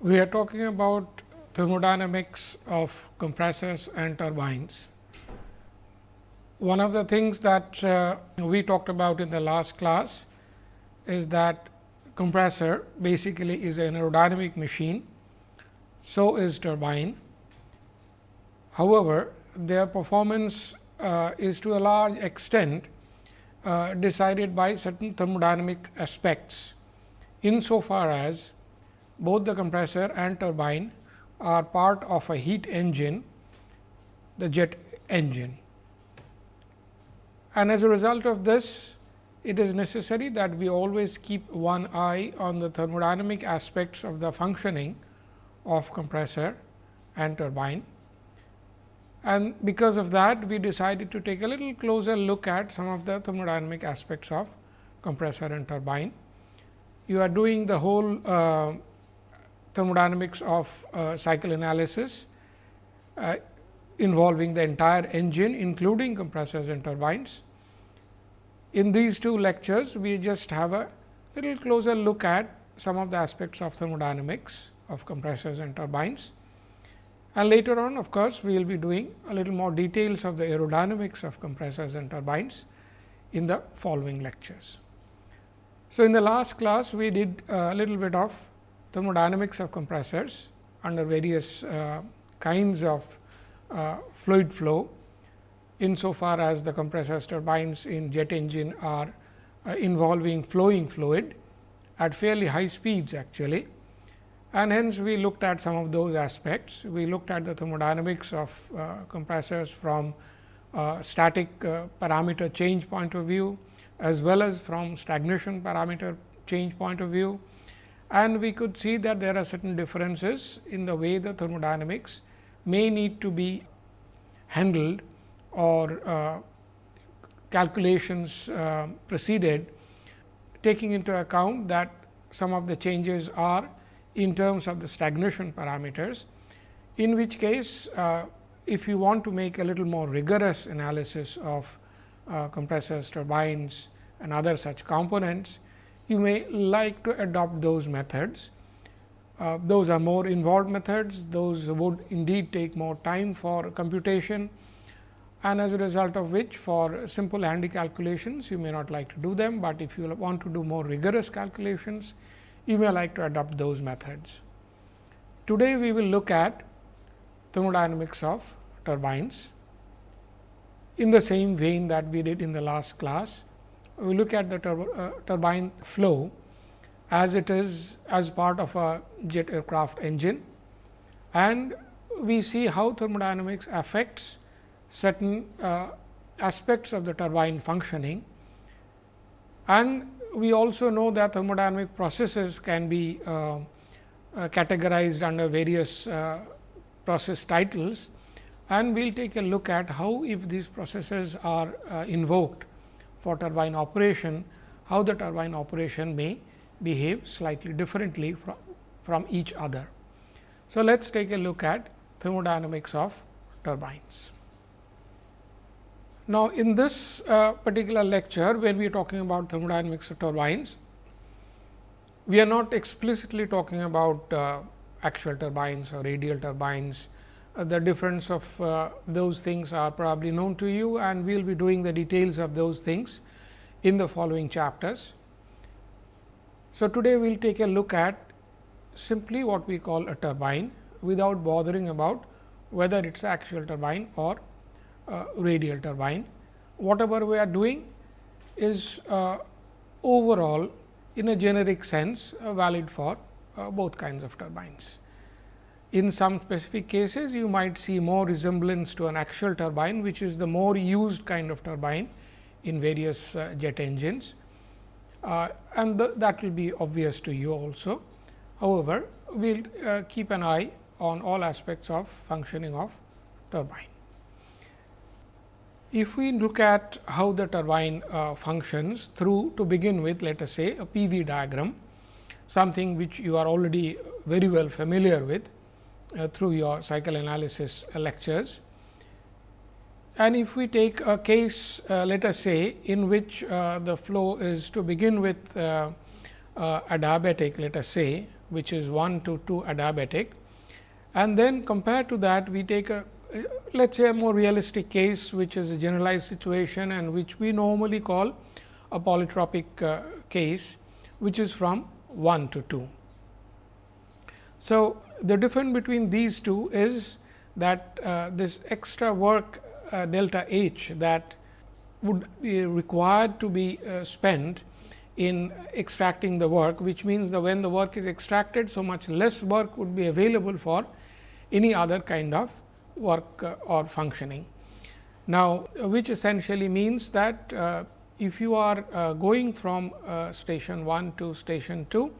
we are talking about thermodynamics of compressors and turbines. One of the things that uh, we talked about in the last class is that compressor basically is an aerodynamic machine, so is turbine. However, their performance uh, is to a large extent uh, decided by certain thermodynamic aspects, insofar as both the compressor and turbine are part of a heat engine, the jet engine. And as a result of this, it is necessary that we always keep one eye on the thermodynamic aspects of the functioning of compressor and turbine. And because of that, we decided to take a little closer look at some of the thermodynamic aspects of compressor and turbine. You are doing the whole uh, thermodynamics of uh, cycle analysis uh, involving the entire engine including compressors and turbines. In these two lectures, we just have a little closer look at some of the aspects of thermodynamics of compressors and turbines. And later on of course, we will be doing a little more details of the aerodynamics of compressors and turbines in the following lectures. So, in the last class we did a little bit of thermodynamics of compressors under various uh, kinds of uh, fluid flow insofar as the compressors turbines in jet engine are uh, involving flowing fluid at fairly high speeds actually. And hence, we looked at some of those aspects. We looked at the thermodynamics of uh, compressors from uh, static uh, parameter change point of view, as well as from stagnation parameter change point of view. And we could see that there are certain differences in the way the thermodynamics may need to be handled or uh, calculations uh, proceeded taking into account that some of the changes are in terms of the stagnation parameters, in which case uh, if you want to make a little more rigorous analysis of uh, compressors, turbines and other such components, you may like to adopt those methods. Uh, those are more involved methods, those would indeed take more time for computation and as a result of which for simple handy calculations you may not like to do them, but if you want to do more rigorous calculations you may like to adopt those methods. Today, we will look at thermodynamics of turbines in the same vein that we did in the last class. We look at the uh, turbine flow as it is as part of a jet aircraft engine. And we see how thermodynamics affects certain uh, aspects of the turbine functioning. And we also know that thermodynamic processes can be uh, uh, categorized under various uh, process titles. And we will take a look at how if these processes are uh, invoked for turbine operation, how the turbine operation may behave slightly differently from, from each other. So, let us take a look at thermodynamics of turbines. Now, in this uh, particular lecture, when we are talking about thermodynamics of turbines, we are not explicitly talking about uh, axial turbines or radial turbines. Uh, the difference of uh, those things are probably known to you and we will be doing the details of those things in the following chapters. So, today we will take a look at simply what we call a turbine without bothering about whether it is axial turbine or uh, radial turbine. Whatever we are doing is uh, overall in a generic sense uh, valid for uh, both kinds of turbines. In some specific cases, you might see more resemblance to an axial turbine, which is the more used kind of turbine in various uh, jet engines uh, and that will be obvious to you also. However, we will keep an eye on all aspects of functioning of turbine. If we look at how the turbine uh, functions through to begin with let us say a PV diagram, something which you are already very well familiar with uh, through your cycle analysis lectures. And if we take a case uh, let us say in which uh, the flow is to begin with uh, uh, adiabatic let us say which is 1 to 2 adiabatic and then compared to that we take a let us say a more realistic case which is a generalized situation and which we normally call a polytropic uh, case which is from 1 to 2. So, the difference between these two is that uh, this extra work uh, delta H that would be required to be uh, spent in extracting the work, which means that when the work is extracted, so much less work would be available for any other kind of work uh, or functioning. Now, which essentially means that uh, if you are uh, going from station 1 to station 2,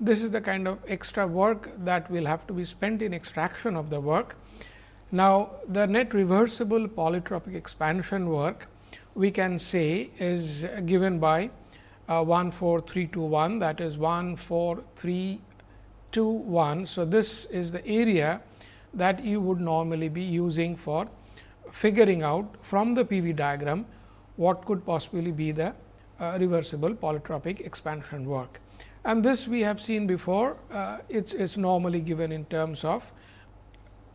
this is the kind of extra work that will have to be spent in extraction of the work. Now, the net reversible polytropic expansion work we can say is given by uh, 1 4 3 2 1 that is 1 4 3 2 1. So, this is the area that you would normally be using for figuring out from the PV diagram what could possibly be the uh, reversible polytropic expansion work. And this we have seen before, uh, it is normally given in terms of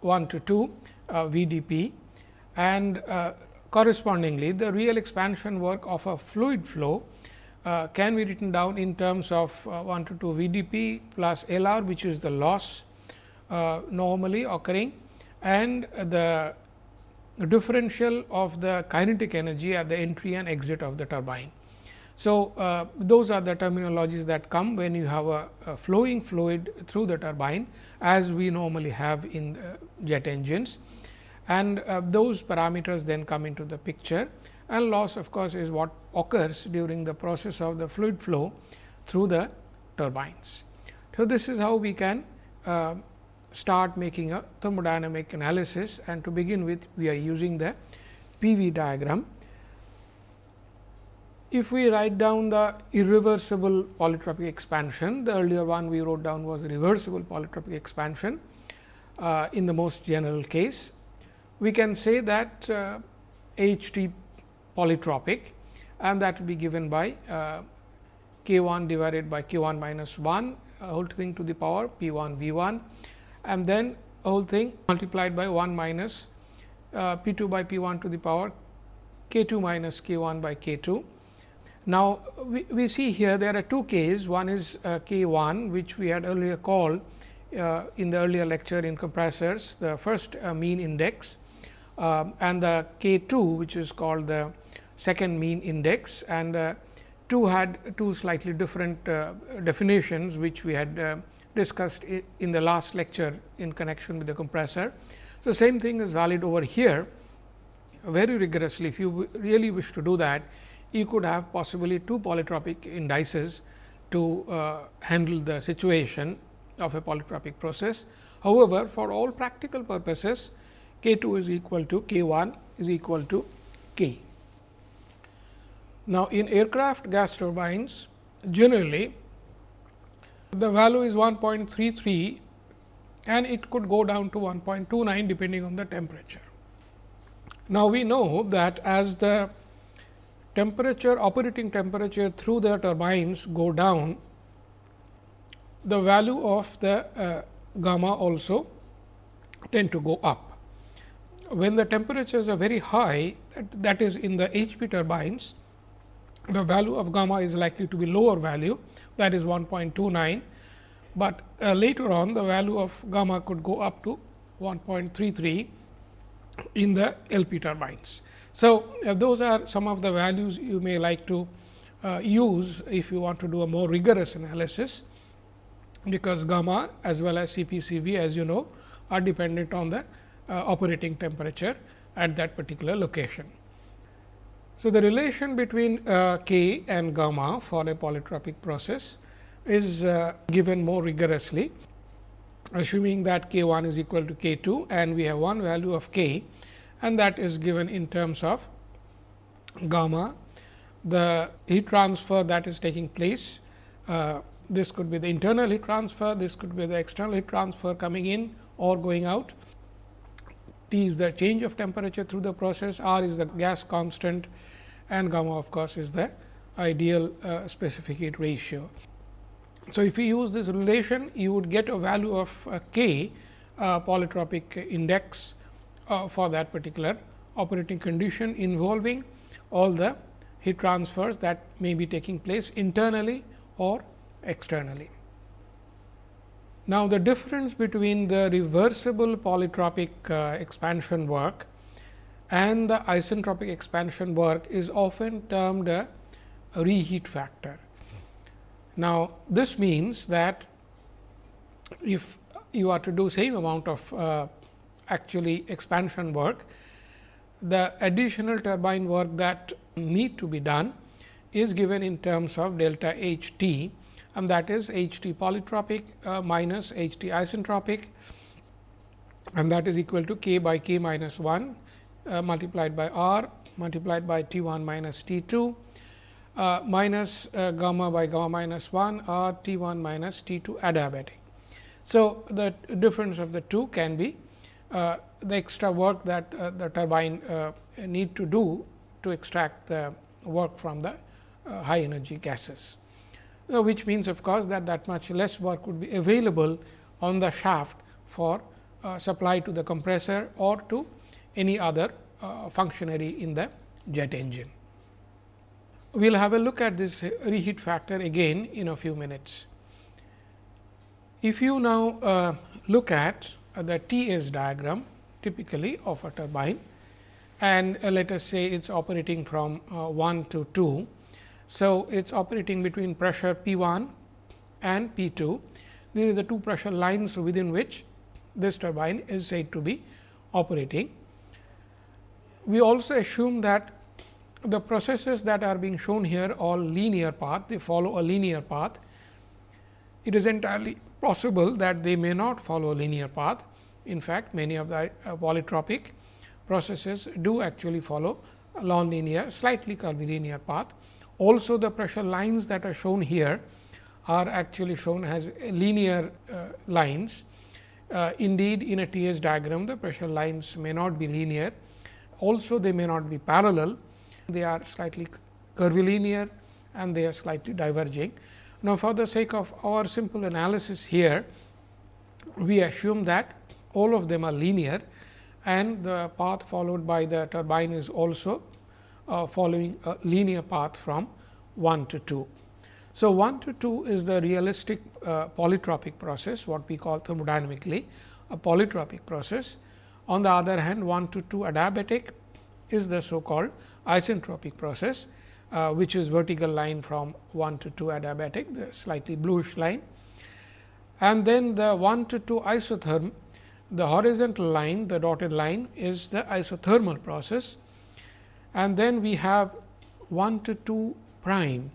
1 to 2 uh, VDP and uh, correspondingly the real expansion work of a fluid flow uh, can be written down in terms of uh, 1 to 2 VDP plus LR which is the loss uh, normally occurring. And the differential of the kinetic energy at the entry and exit of the turbine. So, uh, those are the terminologies that come when you have a, a flowing fluid through the turbine as we normally have in jet engines and uh, those parameters then come into the picture and loss of course, is what occurs during the process of the fluid flow through the turbines. So, this is how we can uh, start making a thermodynamic analysis and to begin with we are using the PV diagram. If we write down the irreversible polytropic expansion, the earlier one we wrote down was reversible polytropic expansion uh, in the most general case. We can say that uh, H T polytropic and that will be given by uh, k 1 divided by k 1 minus 1 whole thing to the power p 1 v 1 and then whole thing multiplied by 1 minus uh, p 2 by p 1 to the power k 2 minus k 1 by k 2. Now, we, we see here there are two k's. One is uh, k 1 which we had earlier called uh, in the earlier lecture in compressors the first uh, mean index um, and the k 2 which is called the second mean index. And uh, two had two slightly different uh, definitions which we had uh, discussed in the last lecture in connection with the compressor. So, same thing is valid over here. Very rigorously if you really wish to do that you could have possibly two polytropic indices to uh, handle the situation of a polytropic process. However, for all practical purposes k 2 is equal to k 1 is equal to k. Now, in aircraft gas turbines generally the value is 1.33 and it could go down to 1.29 depending on the temperature. Now, we know that as the temperature operating temperature through the turbines go down, the value of the uh, gamma also tend to go up. When the temperatures are very high that, that is in the HP turbines, the value of gamma is likely to be lower value that is 1.29, but uh, later on the value of gamma could go up to 1.33 in the LP turbines. So, uh, those are some of the values you may like to uh, use if you want to do a more rigorous analysis, because gamma as well as CPCV as you know are dependent on the uh, operating temperature at that particular location. So, the relation between uh, k and gamma for a polytropic process is uh, given more rigorously, assuming that k 1 is equal to k 2 and we have one value of k and that is given in terms of gamma. The heat transfer that is taking place, uh, this could be the internal heat transfer, this could be the external heat transfer coming in or going out. T is the change of temperature through the process, R is the gas constant and gamma of course, is the ideal uh, specific heat ratio. So, if you use this relation you would get a value of uh, k uh, polytropic index uh, for that particular operating condition involving all the heat transfers that may be taking place internally or externally. Now, the difference between the reversible polytropic uh, expansion work and the isentropic expansion work is often termed a reheat factor. Now, this means that if you are to do same amount of uh, actually expansion work, the additional turbine work that need to be done is given in terms of delta H t and that is H t polytropic uh, minus H t isentropic and that is equal to k by k minus 1 uh, multiplied by r multiplied by T 1 minus T 2 uh, minus uh, gamma by gamma minus 1 or T 1 minus T 2 adiabatic. So, the difference of the two can be the extra work that uh, the turbine uh, need to do to extract the work from the uh, high energy gases, which means of course, that that much less work would be available on the shaft for supply to the compressor or to any other functionary in the jet engine. We will have a look at this reheat factor again in a few minutes. If you now uh, look at uh, the T S diagram typically of a turbine and uh, let us say it is operating from uh, 1 to 2. So, it is operating between pressure P 1 and P 2. These are the two pressure lines within which this turbine is said to be operating. We also assume that the processes that are being shown here all linear path, they follow a linear path. It is entirely possible that they may not follow a linear path. In fact, many of the uh, polytropic processes do actually follow a nonlinear, slightly curvilinear path. Also, the pressure lines that are shown here are actually shown as linear uh, lines. Uh, indeed, in a T S diagram, the pressure lines may not be linear. Also, they may not be parallel they are slightly curvilinear and they are slightly diverging. Now, for the sake of our simple analysis here, we assume that all of them are linear and the path followed by the turbine is also uh, following a linear path from 1 to 2. So, 1 to 2 is the realistic uh, polytropic process what we call thermodynamically a polytropic process. On the other hand 1 to 2 adiabatic is the so called isentropic process, uh, which is vertical line from 1 to 2 adiabatic, the slightly bluish line. And then the 1 to 2 isotherm, the horizontal line, the dotted line is the isothermal process. And then we have 1 to 2 prime,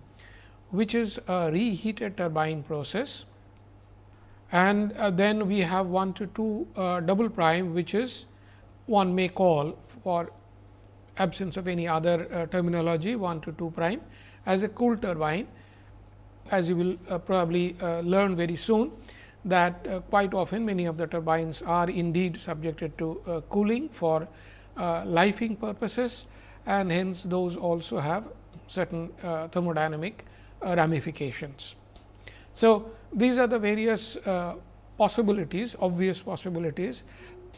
which is a reheated turbine process. And uh, then we have 1 to 2 uh, double prime, which is one may call for absence of any other uh, terminology 1 to 2 prime as a cool turbine as you will uh, probably uh, learn very soon that uh, quite often many of the turbines are indeed subjected to uh, cooling for uh, lifing purposes and hence those also have certain thermodynamic ramifications. So, these are the various possibilities obvious possibilities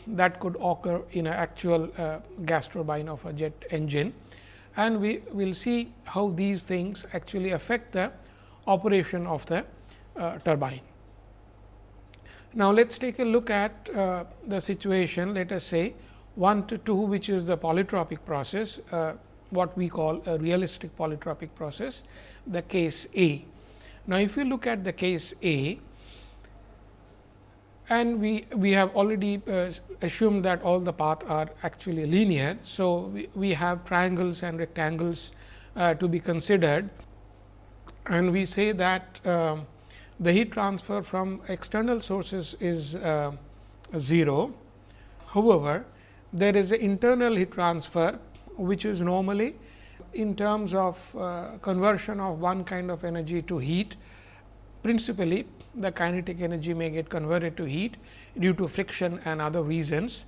that could occur in an actual uh, gas turbine of a jet engine and we will see how these things actually affect the operation of the uh, turbine. Now, let us take a look at uh, the situation let us say 1 to 2 which is the polytropic process uh, what we call a realistic polytropic process the case A. Now, if you look at the case A and we, we have already uh, assumed that all the paths are actually linear. So, we, we have triangles and rectangles uh, to be considered and we say that uh, the heat transfer from external sources is uh, 0. However, there is an internal heat transfer which is normally in terms of uh, conversion of one kind of energy to heat principally the kinetic energy may get converted to heat due to friction and other reasons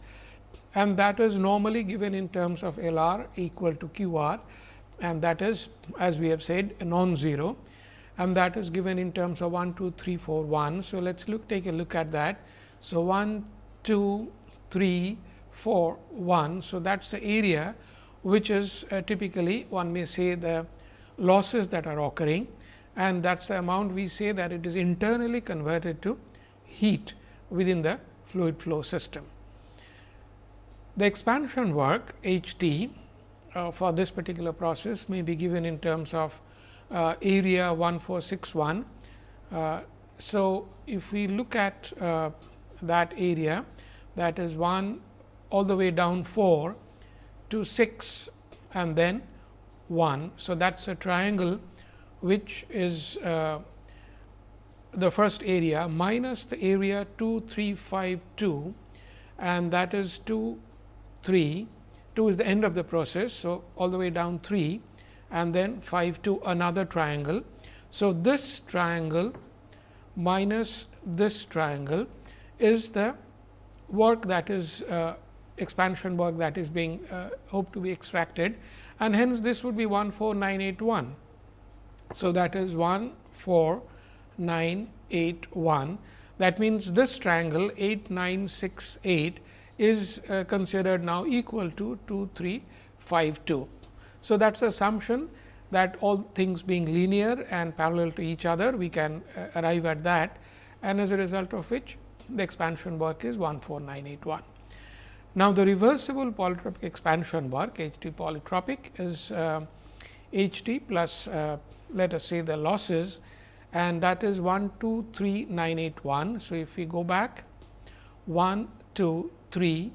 and that is normally given in terms of L r equal to Q r and that is as we have said non-zero and that is given in terms of 1, 2, 3, 4, 1. So, let us look take a look at that. So, 1, 2, 3, 4, 1. So, that is the area which is uh, typically one may say the losses that are occurring and that is the amount we say that it is internally converted to heat within the fluid flow system. The expansion work H t uh, for this particular process may be given in terms of uh, area 1461. Uh, so, if we look at uh, that area that is 1 all the way down 4 to 6 and then 1. So, that is a triangle which is uh, the first area minus the area 2 3 5 2 and that is 2 3 2 is the end of the process. So, all the way down 3 and then 5 to another triangle. So, this triangle minus this triangle is the work that is uh, expansion work that is being uh, hoped to be extracted and hence this would be 14981. So, that is 14981 that means, this triangle 8968 is uh, considered now equal to 2352. So, that is assumption that all things being linear and parallel to each other, we can uh, arrive at that and as a result of which the expansion work is 14981. Now, the reversible polytropic expansion work H t polytropic is uh, H t plus uh, let us say the losses and that is 1 2 3 9 8 1. So, if we go back 1 2 3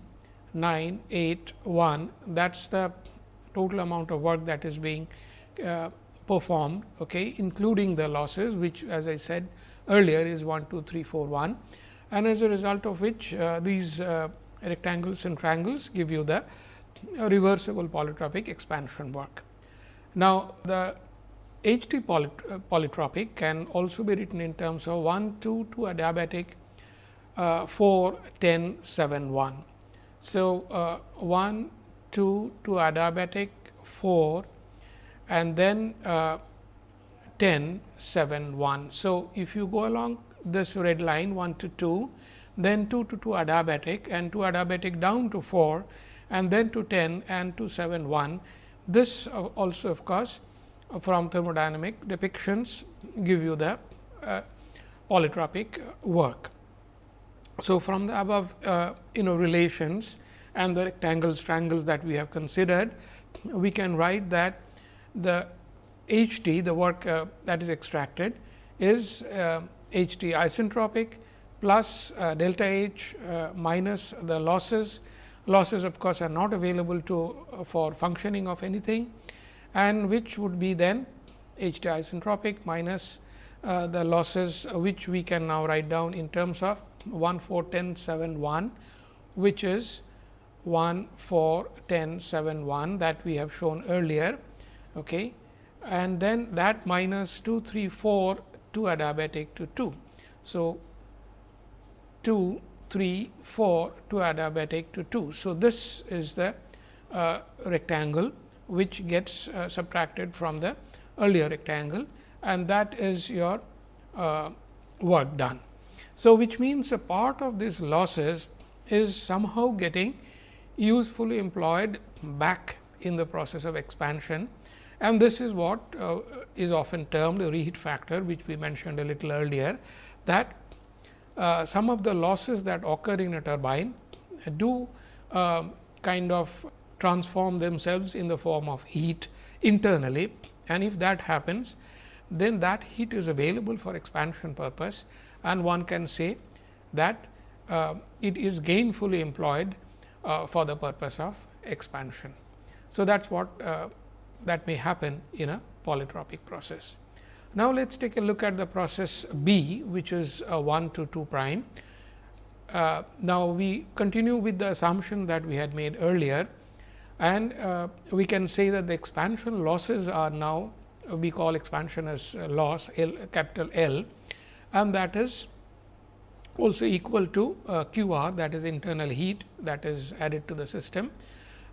9 8 1 that is the total amount of work that is being uh, performed okay, including the losses which as I said earlier is 1 2 3 4 1 and as a result of which uh, these uh, rectangles and triangles give you the reversible polytropic expansion work. Now, the H T polytropic can also be written in terms of 1 2 to adiabatic uh, 4 10 7 1. So, uh, 1 2 to adiabatic 4 and then uh, 10 7 1. So, if you go along this red line 1 to 2 then 2 to 2 adiabatic and 2 adiabatic down to 4 and then to 10 and to 7 1. This uh, also of course, uh, from thermodynamic depictions give you the uh, polytropic work. So, from the above uh, you know relations and the rectangles triangles that we have considered, we can write that the H t the work uh, that is extracted is uh, H t isentropic plus uh, delta H uh, minus the losses. Losses of course, are not available to for functioning of anything and which would be then H t isentropic minus uh, the losses which we can now write down in terms of 1 4 10 7 1 which is 1 4 10 7 1 that we have shown earlier okay. and then that minus 2 3 4 2 adiabatic to 2. So, 2, 3, 4 to adiabatic to 2. So, this is the uh, rectangle which gets uh, subtracted from the earlier rectangle and that is your uh, work done. So, which means a part of these losses is somehow getting usefully employed back in the process of expansion and this is what uh, is often termed a reheat factor which we mentioned a little earlier that uh, some of the losses that occur in a turbine do uh, kind of transform themselves in the form of heat internally and if that happens then that heat is available for expansion purpose and one can say that uh, it is gainfully employed uh, for the purpose of expansion. So, that is what uh, that may happen in a polytropic process. Now, let us take a look at the process B which is 1 to 2 prime. Uh, now, we continue with the assumption that we had made earlier and uh, we can say that the expansion losses are now we call expansion as loss L capital L and that is also equal to uh, Q r that is internal heat that is added to the system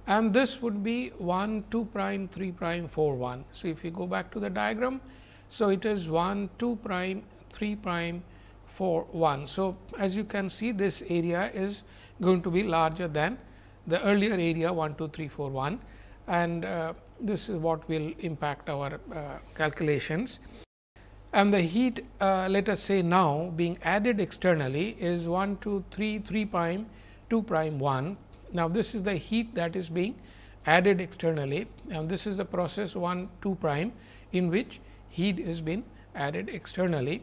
and this would be 1 2 prime 3 prime 4 1. So, if we go back to the diagram So, it is 1 2 prime 3 prime 4 1. So, as you can see this area is going to be larger than the earlier area 1 2 3 4 1 and uh, this is what will impact our uh, calculations. And the heat uh, let us say now being added externally is 1 2 3 3 prime 2 prime 1. Now, this is the heat that is being added externally and this is the process 1 2 prime in which heat is being added externally.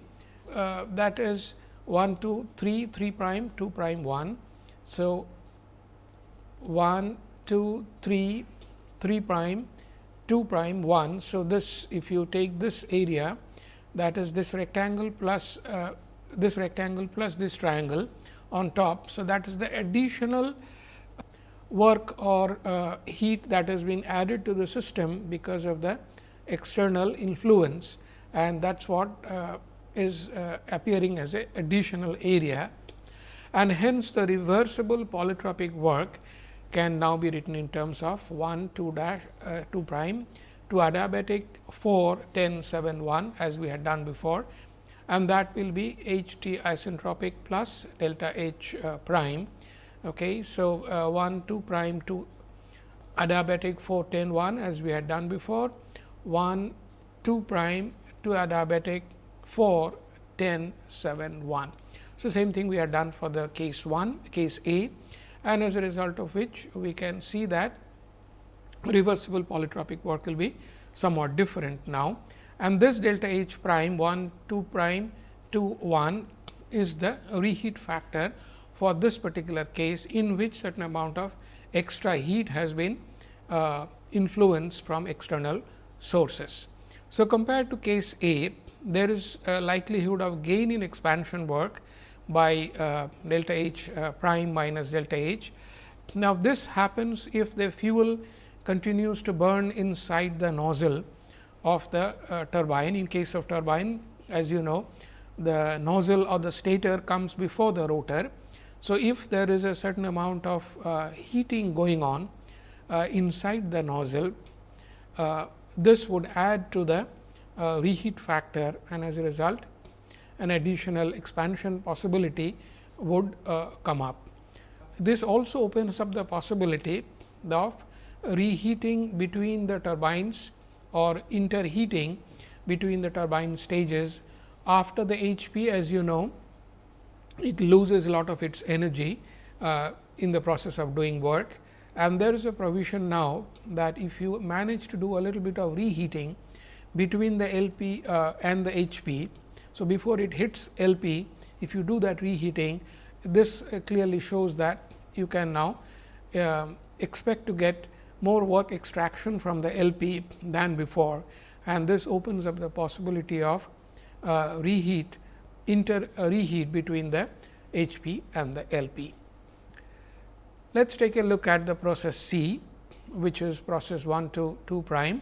Uh, that is 1 2 3 3 prime 2 prime 1. So, 1 2 3 3 prime 2 prime 1. So, this if you take this area that is this rectangle plus uh, this rectangle plus this triangle on top. So, that is the additional work or uh, heat that has been added to the system because of the external influence and that is what uh, is uh, appearing as a additional area and hence the reversible polytropic work can now be written in terms of 1 2 dash uh, 2 prime to adiabatic 4 10 7 1 as we had done before and that will be H t isentropic plus delta H uh, prime. Okay. So, uh, 1 2 prime to adiabatic 4 10 1 as we had done before 1 2 prime to adiabatic 4 10 7 1. So, same thing we have done for the case 1 case A and as a result of which we can see that reversible polytropic work will be somewhat different now and this delta H prime 1 2 prime 2 1 is the reheat factor for this particular case in which certain amount of extra heat has been uh, influenced from external sources. So, compared to case A there is a likelihood of gain in expansion work by uh, delta H uh, prime minus delta H. Now, this happens if the fuel continues to burn inside the nozzle of the uh, turbine. In case of turbine, as you know, the nozzle or the stator comes before the rotor. So, if there is a certain amount of uh, heating going on uh, inside the nozzle, uh, this would add to the reheat factor and as a result an additional expansion possibility would uh, come up. This also opens up the possibility of reheating between the turbines or interheating between the turbine stages after the HP as you know it loses a lot of its energy uh, in the process of doing work and there is a provision now that if you manage to do a little bit of reheating between the LP uh, and the HP. So, before it hits LP if you do that reheating this uh, clearly shows that you can now uh, expect to get more work extraction from the LP than before and this opens up the possibility of uh, reheat inter uh, reheat between the HP and the LP. Let us take a look at the process C which is process 1 to 2 prime.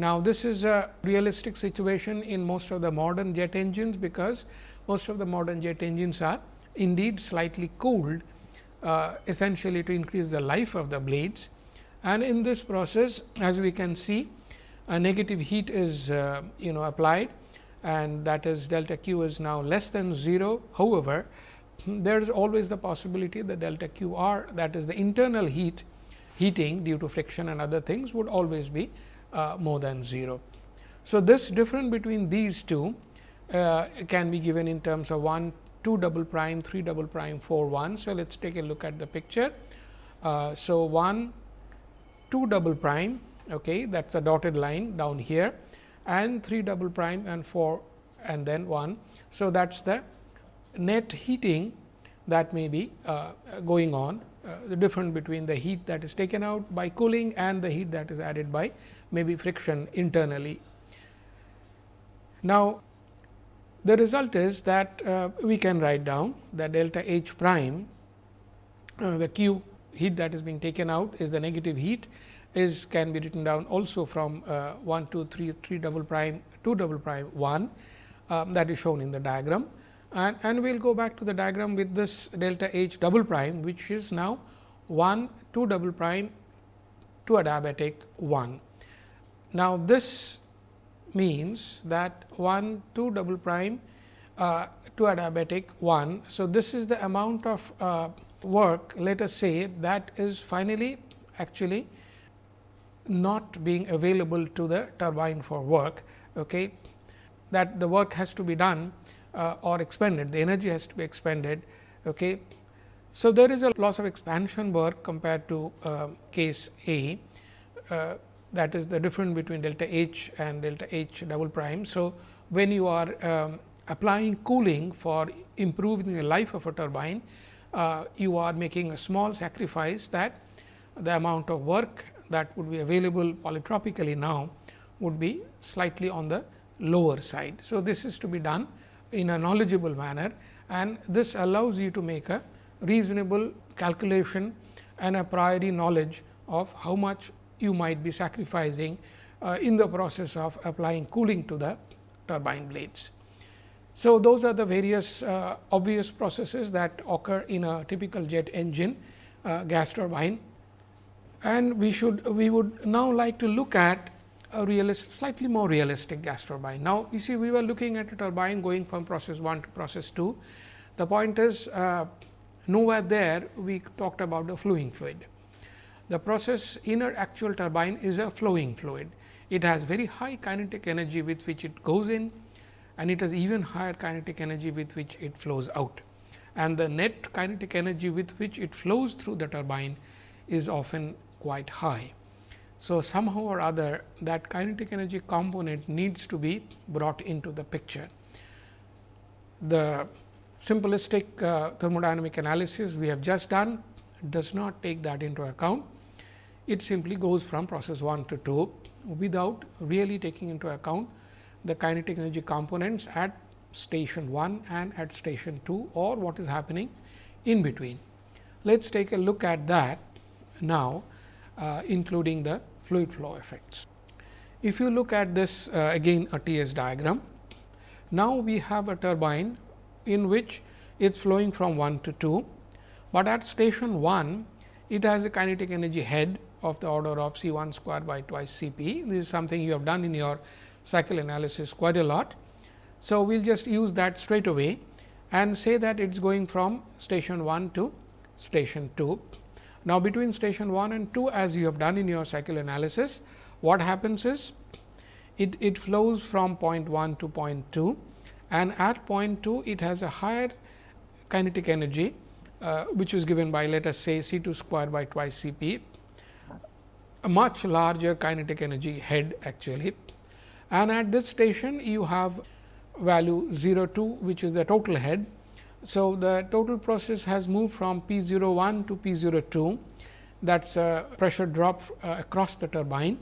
Now, this is a realistic situation in most of the modern jet engines, because most of the modern jet engines are indeed slightly cooled uh, essentially to increase the life of the blades and in this process as we can see a negative heat is uh, you know applied and that is delta q is now less than 0. However, there is always the possibility that delta q r that is the internal heat heating due to friction and other things would always be uh, more than 0. So, this difference between these two uh, can be given in terms of 1 2 double prime 3 double prime 4 1. So, let us take a look at the picture. Uh, so, 1 2 double prime okay, that is a dotted line down here and 3 double prime and 4 and then 1. So, that is the net heating that may be uh, going on uh, the difference between the heat that is taken out by cooling and the heat that is added by maybe friction internally. Now, the result is that uh, we can write down that delta H prime uh, the Q heat that is being taken out is the negative heat is can be written down also from uh, 1 2 3 3 double prime 2 double prime 1 um, that is shown in the diagram and, and we will go back to the diagram with this delta H double prime which is now 1 2 double prime to adiabatic 1. Now, this means that 1 2 double prime uh, 2 adiabatic 1. So, this is the amount of uh, work let us say that is finally actually not being available to the turbine for work. Okay. That the work has to be done uh, or expended, the energy has to be expended. Okay. So, there is a loss of expansion work compared to uh, case A uh, that is the difference between delta H and delta H double prime. So, when you are um, applying cooling for improving the life of a turbine, uh, you are making a small sacrifice that the amount of work that would be available polytropically now would be slightly on the lower side. So, this is to be done in a knowledgeable manner and this allows you to make a reasonable calculation and a priori knowledge of how much you might be sacrificing uh, in the process of applying cooling to the turbine blades. So, those are the various uh, obvious processes that occur in a typical jet engine uh, gas turbine. And we should we would now like to look at a realist, slightly more realistic gas turbine. Now, you see we were looking at a turbine going from process 1 to process 2. The point is uh, nowhere there we talked about the flowing fluid. The process inner actual turbine is a flowing fluid. It has very high kinetic energy with which it goes in and it has even higher kinetic energy with which it flows out. And the net kinetic energy with which it flows through the turbine is often quite high. So, somehow or other that kinetic energy component needs to be brought into the picture. The simplistic uh, thermodynamic analysis we have just done does not take that into account. It simply goes from process 1 to 2 without really taking into account the kinetic energy components at station 1 and at station 2 or what is happening in between. Let us take a look at that now uh, including the fluid flow effects. If you look at this uh, again a TS diagram, now we have a turbine in which it is flowing from 1 to 2, but at station 1 it has a kinetic energy head of the order of C 1 square by twice C p. This is something you have done in your cycle analysis quite a lot. So, we will just use that straight away and say that it is going from station 1 to station 2. Now, between station 1 and 2 as you have done in your cycle analysis, what happens is it, it flows from point 1 to point 2 and at point 2 it has a higher kinetic energy uh, which is given by let us say C 2 square by twice C p, a much larger kinetic energy head actually. And at this station you have value 0 2 which is the total head so, the total process has moved from P 01 to P 02 that is a pressure drop uh, across the turbine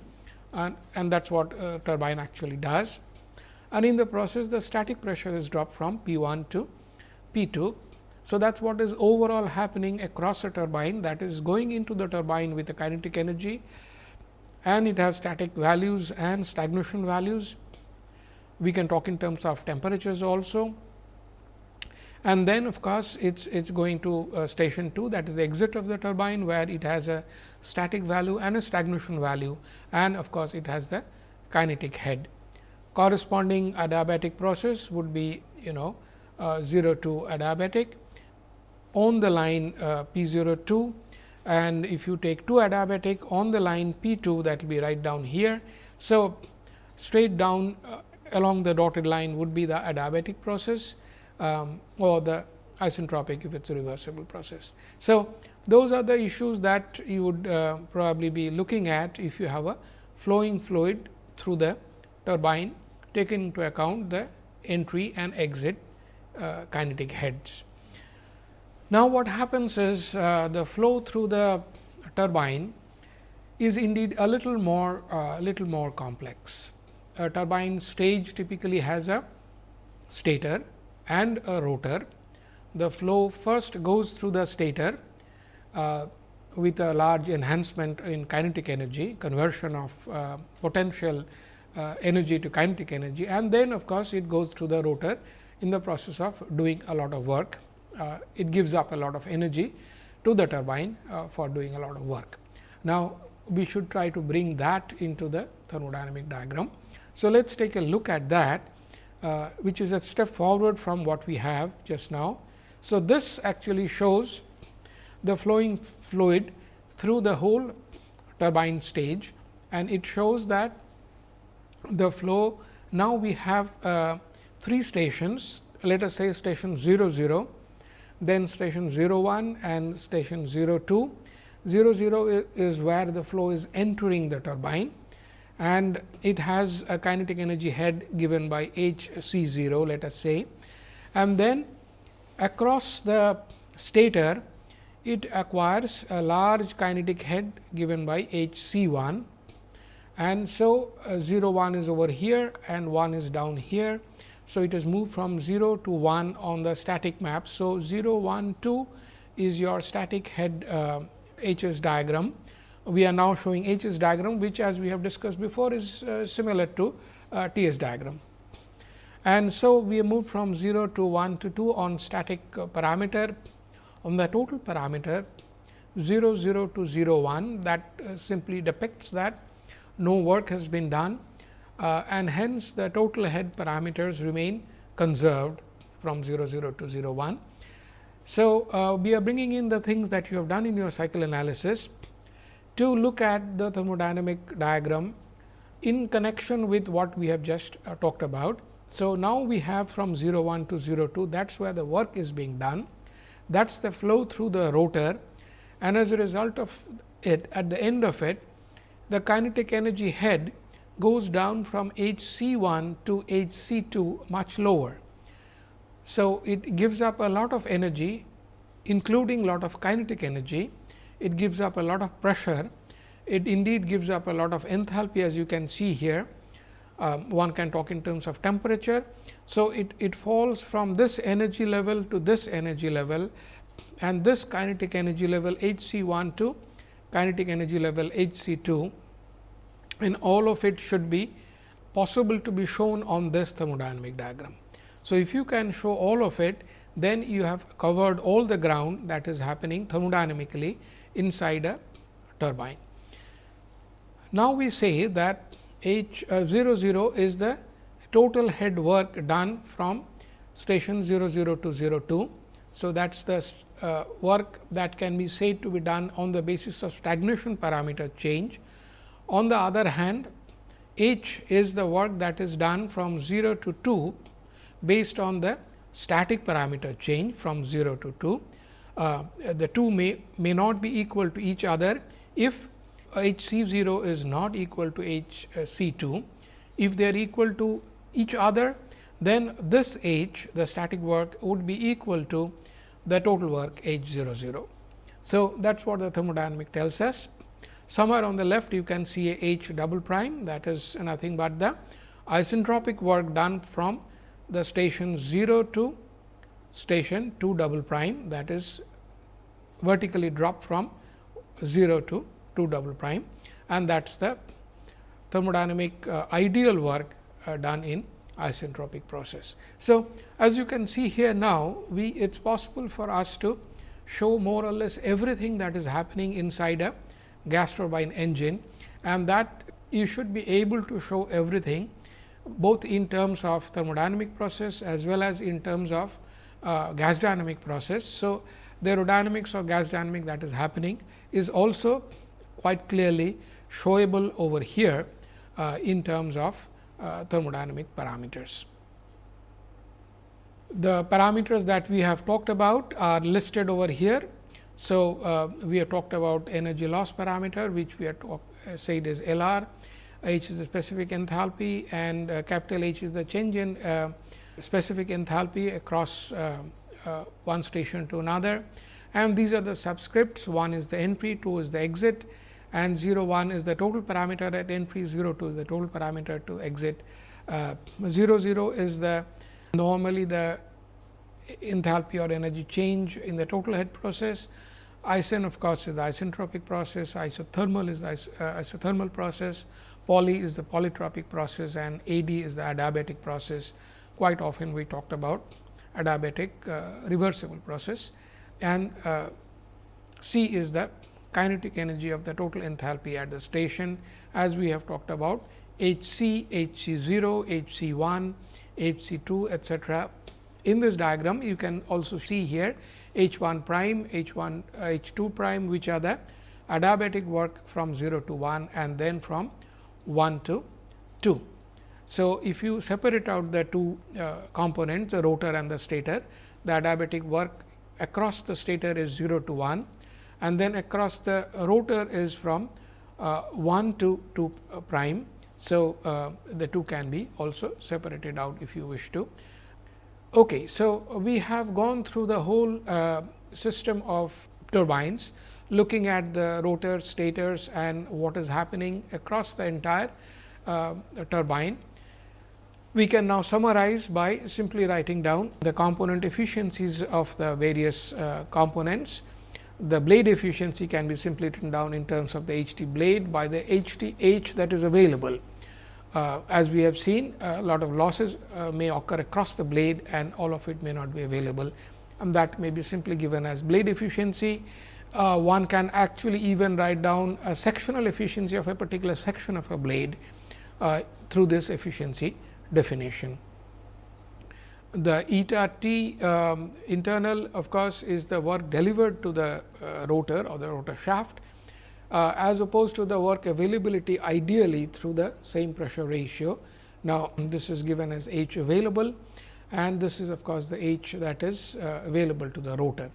and, and that is what uh, turbine actually does. And in the process the static pressure is dropped from P 1 to P 2. So, that is what is overall happening across the turbine that is going into the turbine with the kinetic energy and it has static values and stagnation values. We can talk in terms of temperatures also and then of course, it is it's going to uh, station 2 that is the exit of the turbine where it has a static value and a stagnation value and of course, it has the kinetic head. Corresponding adiabatic process would be you know uh, 0 to adiabatic on the line uh, P 02 and if you take 2 adiabatic on the line P 2 that will be right down here. So, straight down uh, along the dotted line would be the adiabatic process um, or the isentropic if it is a reversible process. So, those are the issues that you would uh, probably be looking at if you have a flowing fluid through the turbine taking into account the entry and exit uh, kinetic heads. Now, what happens is uh, the flow through the turbine is indeed a little more uh, little more complex. A turbine stage typically has a stator and a rotor. The flow first goes through the stator uh, with a large enhancement in kinetic energy, conversion of uh, potential uh, energy to kinetic energy and then of course, it goes through the rotor in the process of doing a lot of work. Uh, it gives up a lot of energy to the turbine uh, for doing a lot of work. Now, we should try to bring that into the thermodynamic diagram. So, let us take a look at that uh, which is a step forward from what we have just now. So, this actually shows the flowing fluid through the whole turbine stage and it shows that the flow now we have uh, three stations let us say station 0 0 then station 0 1 and station 0 2 0 0 is where the flow is entering the turbine and it has a kinetic energy head given by h c 0 let us say. And then across the stator it acquires a large kinetic head given by h c 1 and so uh, 0 1 is over here and 1 is down here. So, it has moved from 0 to 1 on the static map. So, 0 1 2 is your static head uh, H s diagram we are now showing H s diagram, which as we have discussed before is uh, similar to uh, T s diagram. And so, we moved from 0 to 1 to 2 on static uh, parameter. On the total parameter 0 0 to 0 1 that uh, simply depicts that no work has been done uh, and hence the total head parameters remain conserved from 0 0 to 0 1. So, uh, we are bringing in the things that you have done in your cycle analysis to look at the thermodynamic diagram in connection with what we have just uh, talked about. So, now we have from 0 1 to 0 2 that is where the work is being done that is the flow through the rotor and as a result of it at the end of it the kinetic energy head goes down from h c 1 to h c 2 much lower. So, it gives up a lot of energy including lot of kinetic energy it gives up a lot of pressure, it indeed gives up a lot of enthalpy as you can see here. Um, one can talk in terms of temperature. So, it, it falls from this energy level to this energy level and this kinetic energy level H c 1 to kinetic energy level H c 2 and all of it should be possible to be shown on this thermodynamic diagram. So, if you can show all of it, then you have covered all the ground that is happening thermodynamically inside a turbine. Now, we say that H uh, 0 0 is the total head work done from station 0 0 to 0 2. So, that is the uh, work that can be said to be done on the basis of stagnation parameter change. On the other hand, H is the work that is done from 0 to 2 based on the static parameter change from 0 to 2 uh, the two may, may not be equal to each other if H c 0 is not equal to H c 2. If they are equal to each other, then this H the static work would be equal to the total work H 0 0. So, that is what the thermodynamic tells us. Somewhere on the left you can see a H double prime. That is nothing but the isentropic work done from the station 0 to station 2 double prime. That is vertically dropped from 0 to 2 double prime. And that is the thermodynamic uh, ideal work uh, done in isentropic process. So, as you can see here now, we it is possible for us to show more or less everything that is happening inside a gas turbine engine and that you should be able to show everything both in terms of thermodynamic process as well as in terms of uh, gas dynamic process. So, the aerodynamics or gas dynamic that is happening is also quite clearly showable over here uh, in terms of uh, thermodynamic parameters. The parameters that we have talked about are listed over here. So, uh, we have talked about energy loss parameter which we have talk, uh, said is L r, H is the specific enthalpy and uh, capital H is the change in uh, specific enthalpy across uh, one station to another. And these are the subscripts. One is the entry 2 is the exit and 0 1 is the total parameter at entry 0 2 is the total parameter to exit. Uh, 0 0 is the normally the enthalpy or energy change in the total head process isen of course is the isentropic process. Isothermal is the uh, isothermal process. Poly is the polytropic process and ad is the adiabatic process. Quite often we talked about adiabatic uh, reversible process. And uh, C is the kinetic energy of the total enthalpy at the station. As we have talked about H c, H c 0, H c 1, H c 2 etcetera. In this diagram you can also see here H 1 prime, H 1 uh, H 2 prime which are the adiabatic work from 0 to 1 and then from 1 to 2. So, if you separate out the two uh, components the rotor and the stator the adiabatic work across the stator is 0 to 1 and then across the rotor is from uh, 1 to 2 uh, prime. So, uh, the two can be also separated out if you wish to. Okay, so, we have gone through the whole uh, system of turbines looking at the rotor stators and what is happening across the entire uh, turbine. We can now summarize by simply writing down the component efficiencies of the various uh, components. The blade efficiency can be simply written down in terms of the H T blade by the H T H that is available. Uh, as we have seen a lot of losses uh, may occur across the blade and all of it may not be available. And that may be simply given as blade efficiency. Uh, one can actually even write down a sectional efficiency of a particular section of a blade uh, through this efficiency definition. The eta t um, internal of course, is the work delivered to the uh, rotor or the rotor shaft uh, as opposed to the work availability ideally through the same pressure ratio. Now, this is given as H available and this is of course, the H that is uh, available to the rotor.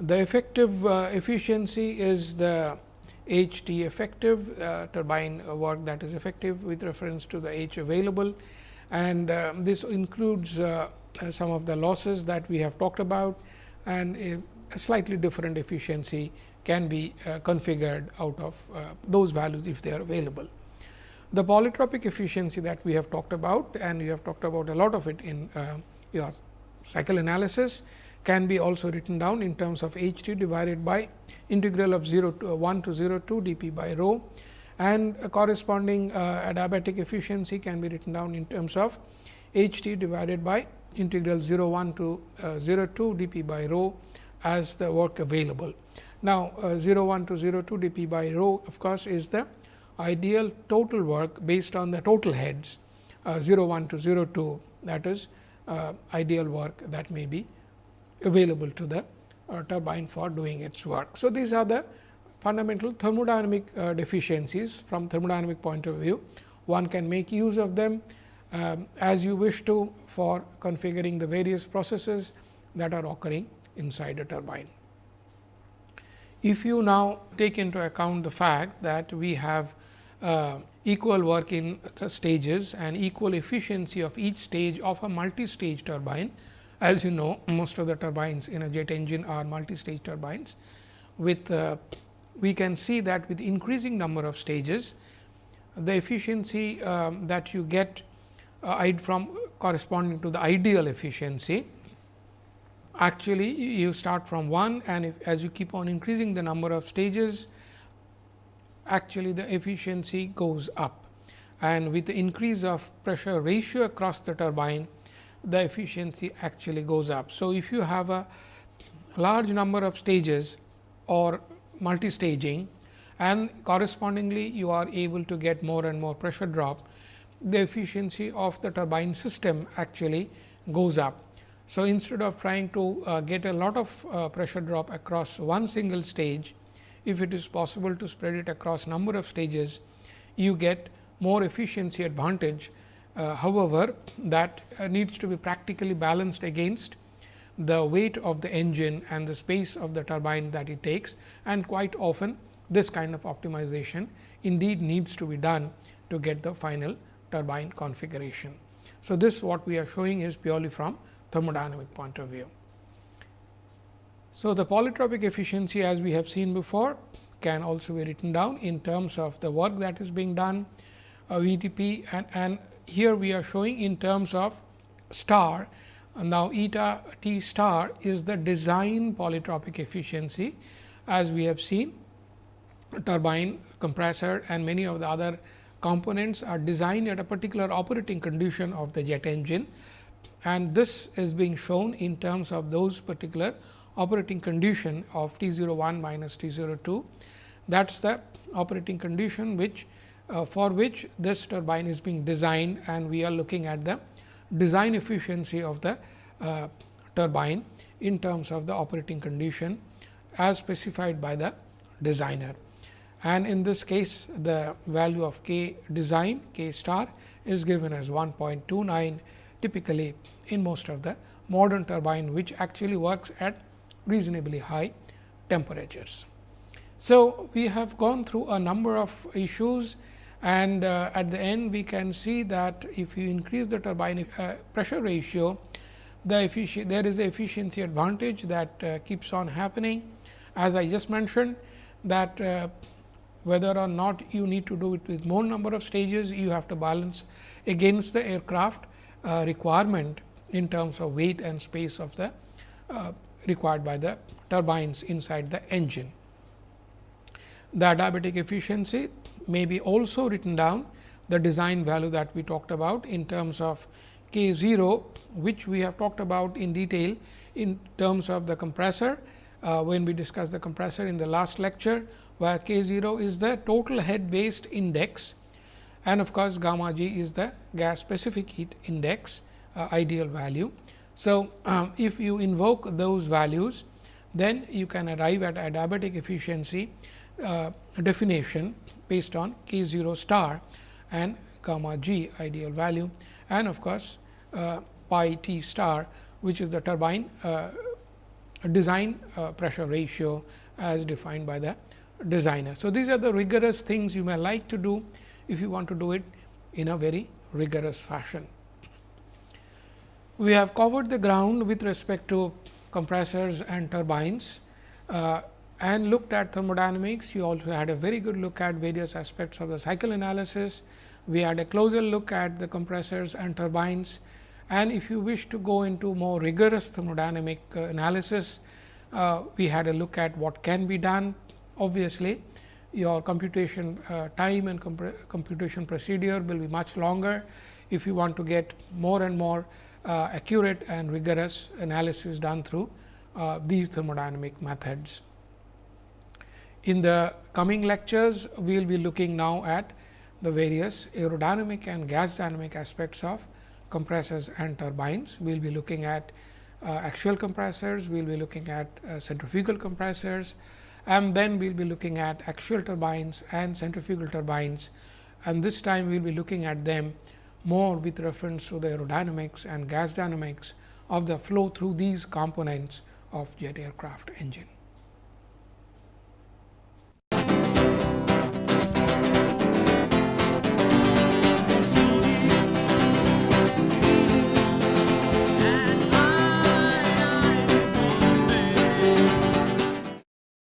The effective uh, efficiency is the H T effective uh, turbine work that is effective with reference to the H available and uh, this includes uh, some of the losses that we have talked about and a slightly different efficiency can be uh, configured out of those values if they are available. The polytropic efficiency that we have talked about and we have talked about a lot of it in your cycle analysis can be also written down in terms of h t divided by integral of 0 to uh, 1 to 0 to d p by rho and corresponding uh, adiabatic efficiency can be written down in terms of h t divided by integral 0 1 to uh, 0 2 d p by rho as the work available. Now, uh, 0 1 to 0 2 d p by rho of course, is the ideal total work based on the total heads uh, 0 1 to 0 2 that is uh, ideal work that may be available to the uh, turbine for doing its work. So, these are the fundamental thermodynamic uh, deficiencies from thermodynamic point of view. One can make use of them um, as you wish to for configuring the various processes that are occurring inside a turbine. If you now take into account the fact that we have uh, equal work in the stages and equal efficiency of each stage of a multi-stage turbine, as you know, most of the turbines in a jet engine are multi-stage turbines. With uh, we can see that with increasing number of stages, the efficiency um, that you get uh, from corresponding to the ideal efficiency. Actually, you start from 1 and if, as you keep on increasing the number of stages, actually the efficiency goes up. And with the increase of pressure ratio across the turbine, the efficiency actually goes up. So, if you have a large number of stages or multi-staging and correspondingly you are able to get more and more pressure drop, the efficiency of the turbine system actually goes up. So, instead of trying to uh, get a lot of uh, pressure drop across one single stage, if it is possible to spread it across number of stages, you get more efficiency advantage uh, however, that uh, needs to be practically balanced against the weight of the engine and the space of the turbine that it takes and quite often this kind of optimization indeed needs to be done to get the final turbine configuration. So, this what we are showing is purely from thermodynamic point of view. So, the polytropic efficiency as we have seen before can also be written down in terms of the work that is being done, uh, VTP and, and here we are showing in terms of star. Now, eta t star is the design polytropic efficiency as we have seen turbine, compressor and many of the other components are designed at a particular operating condition of the jet engine and this is being shown in terms of those particular operating condition of T 01 minus T 02. That is the operating condition which uh, for which this turbine is being designed and we are looking at the design efficiency of the uh, turbine in terms of the operating condition as specified by the designer. And in this case, the value of k design k star is given as 1.29 typically in most of the modern turbine, which actually works at reasonably high temperatures. So, we have gone through a number of issues and uh, at the end we can see that if you increase the turbine uh, pressure ratio, the there is a efficiency advantage that uh, keeps on happening. As I just mentioned that uh, whether or not you need to do it with more number of stages, you have to balance against the aircraft uh, requirement in terms of weight and space of the uh, required by the turbines inside the engine. The adiabatic efficiency may be also written down the design value that we talked about in terms of k 0, which we have talked about in detail in terms of the compressor uh, when we discussed the compressor in the last lecture, where k 0 is the total head based index and of course, gamma g is the gas specific heat index uh, ideal value. So, um, if you invoke those values, then you can arrive at adiabatic efficiency uh, definition based on k 0 star and gamma g ideal value and of course, uh, pi t star which is the turbine uh, design uh, pressure ratio as defined by the designer. So, these are the rigorous things you may like to do if you want to do it in a very rigorous fashion. We have covered the ground with respect to compressors and turbines uh, and looked at thermodynamics. You also had a very good look at various aspects of the cycle analysis. We had a closer look at the compressors and turbines. And if you wish to go into more rigorous thermodynamic uh, analysis, uh, we had a look at what can be done. Obviously, your computation uh, time and computation procedure will be much longer if you want to get more and more uh, accurate and rigorous analysis done through uh, these thermodynamic methods. In the coming lectures, we will be looking now at the various aerodynamic and gas dynamic aspects of compressors and turbines. We will be looking at uh, axial compressors, we will be looking at uh, centrifugal compressors and then we will be looking at axial turbines and centrifugal turbines and this time we will be looking at them more with reference to the aerodynamics and gas dynamics of the flow through these components of jet aircraft engine.